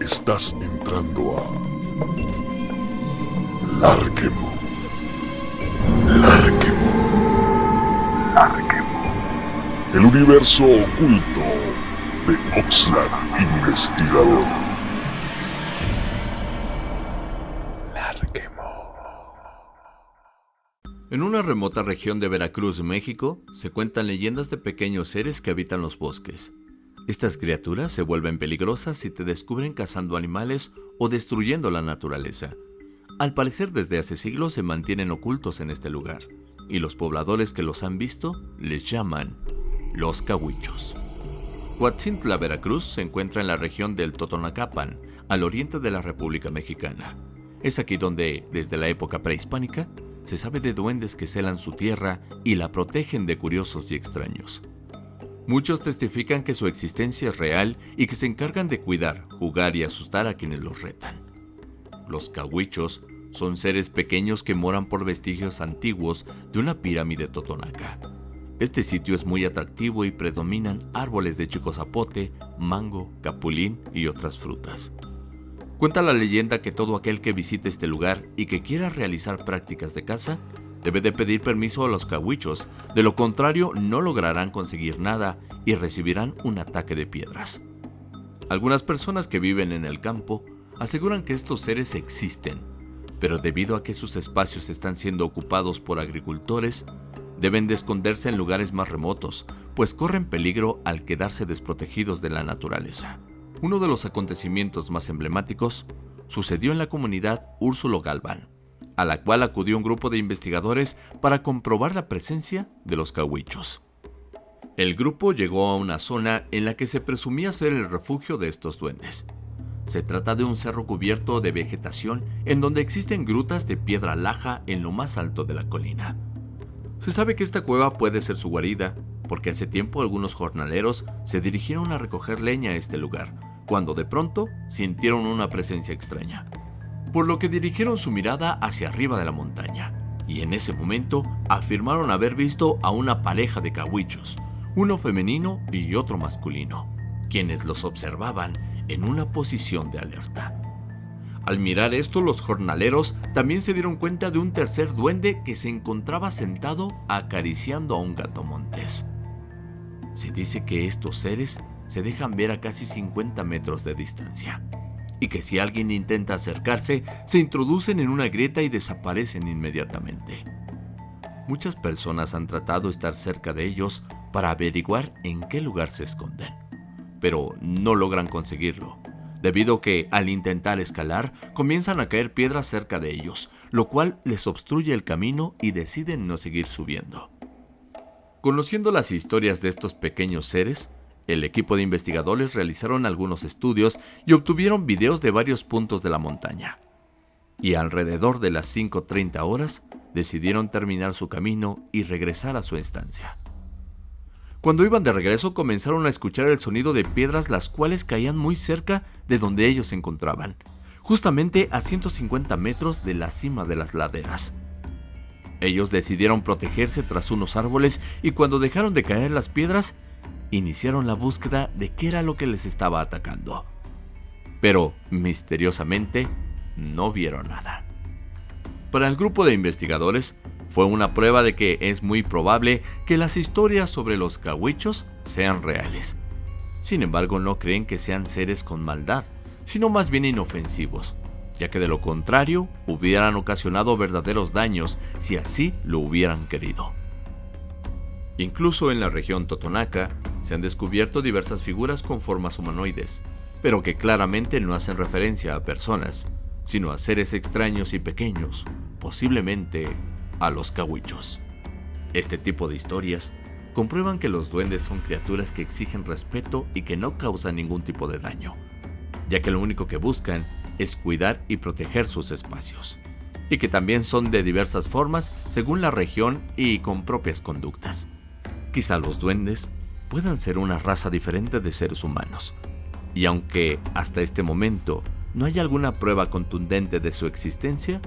Estás entrando a Larquemo. Larquemo. Larquemo. El universo oculto de Oxlack Investigador. Larquemo. En una remota región de Veracruz, México, se cuentan leyendas de pequeños seres que habitan los bosques. Estas criaturas se vuelven peligrosas si te descubren cazando animales o destruyendo la naturaleza. Al parecer desde hace siglos se mantienen ocultos en este lugar, y los pobladores que los han visto les llaman los cahuichos. Huatzintla, Veracruz, se encuentra en la región del Totonacapan, al oriente de la República Mexicana. Es aquí donde, desde la época prehispánica, se sabe de duendes que celan su tierra y la protegen de curiosos y extraños. Muchos testifican que su existencia es real y que se encargan de cuidar, jugar y asustar a quienes los retan. Los cahuichos son seres pequeños que moran por vestigios antiguos de una pirámide totonaca. Este sitio es muy atractivo y predominan árboles de chicozapote, mango, capulín y otras frutas. Cuenta la leyenda que todo aquel que visite este lugar y que quiera realizar prácticas de caza debe de pedir permiso a los cahuichos, de lo contrario no lograrán conseguir nada y recibirán un ataque de piedras. Algunas personas que viven en el campo aseguran que estos seres existen, pero debido a que sus espacios están siendo ocupados por agricultores, deben de esconderse en lugares más remotos, pues corren peligro al quedarse desprotegidos de la naturaleza. Uno de los acontecimientos más emblemáticos sucedió en la comunidad Úrsulo Galván, a la cual acudió un grupo de investigadores para comprobar la presencia de los cahuichos. El grupo llegó a una zona en la que se presumía ser el refugio de estos duendes. Se trata de un cerro cubierto de vegetación en donde existen grutas de piedra laja en lo más alto de la colina. Se sabe que esta cueva puede ser su guarida, porque hace tiempo algunos jornaleros se dirigieron a recoger leña a este lugar, cuando de pronto sintieron una presencia extraña, por lo que dirigieron su mirada hacia arriba de la montaña, y en ese momento afirmaron haber visto a una pareja de cahuichos, uno femenino y otro masculino, quienes los observaban en una posición de alerta. Al mirar esto, los jornaleros también se dieron cuenta de un tercer duende que se encontraba sentado acariciando a un gato montés. Se dice que estos seres se dejan ver a casi 50 metros de distancia, y que si alguien intenta acercarse, se introducen en una grieta y desaparecen inmediatamente. Muchas personas han tratado de estar cerca de ellos para averiguar en qué lugar se esconden, pero no logran conseguirlo, debido a que al intentar escalar comienzan a caer piedras cerca de ellos, lo cual les obstruye el camino y deciden no seguir subiendo. Conociendo las historias de estos pequeños seres, el equipo de investigadores realizaron algunos estudios y obtuvieron videos de varios puntos de la montaña. Y alrededor de las 5.30 horas decidieron terminar su camino y regresar a su estancia. Cuando iban de regreso comenzaron a escuchar el sonido de piedras las cuales caían muy cerca de donde ellos se encontraban, justamente a 150 metros de la cima de las laderas. Ellos decidieron protegerse tras unos árboles y cuando dejaron de caer las piedras, iniciaron la búsqueda de qué era lo que les estaba atacando. Pero, misteriosamente, no vieron nada. Para el grupo de investigadores, fue una prueba de que es muy probable que las historias sobre los cahuichos sean reales. Sin embargo, no creen que sean seres con maldad, sino más bien inofensivos, ya que de lo contrario hubieran ocasionado verdaderos daños si así lo hubieran querido. Incluso en la región Totonaca se han descubierto diversas figuras con formas humanoides, pero que claramente no hacen referencia a personas, sino a seres extraños y pequeños, posiblemente a los cahuichos. Este tipo de historias comprueban que los duendes son criaturas que exigen respeto y que no causan ningún tipo de daño, ya que lo único que buscan es cuidar y proteger sus espacios, y que también son de diversas formas según la región y con propias conductas. Quizá los duendes puedan ser una raza diferente de seres humanos. Y aunque hasta este momento no hay alguna prueba contundente de su existencia,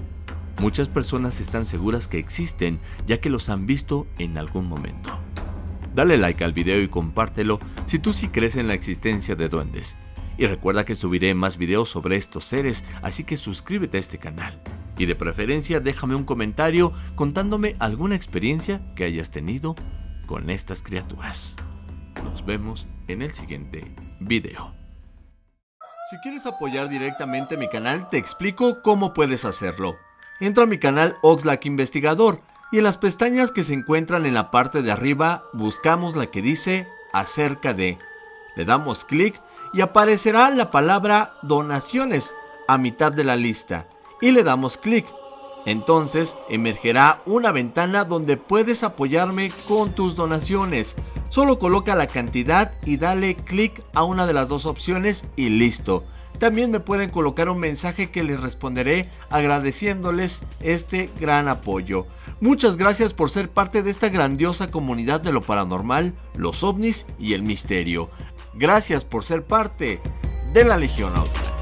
muchas personas están seguras que existen ya que los han visto en algún momento. Dale like al video y compártelo si tú sí crees en la existencia de duendes. Y recuerda que subiré más videos sobre estos seres, así que suscríbete a este canal. Y de preferencia déjame un comentario contándome alguna experiencia que hayas tenido con estas criaturas. Nos vemos en el siguiente video. Si quieres apoyar directamente mi canal, te explico cómo puedes hacerlo. Entra a mi canal Oxlack Investigador y en las pestañas que se encuentran en la parte de arriba buscamos la que dice acerca de. Le damos clic y aparecerá la palabra donaciones a mitad de la lista y le damos clic. Entonces emergerá una ventana donde puedes apoyarme con tus donaciones. Solo coloca la cantidad y dale clic a una de las dos opciones y listo. También me pueden colocar un mensaje que les responderé agradeciéndoles este gran apoyo. Muchas gracias por ser parte de esta grandiosa comunidad de lo paranormal, los ovnis y el misterio. Gracias por ser parte de la Legión Auto.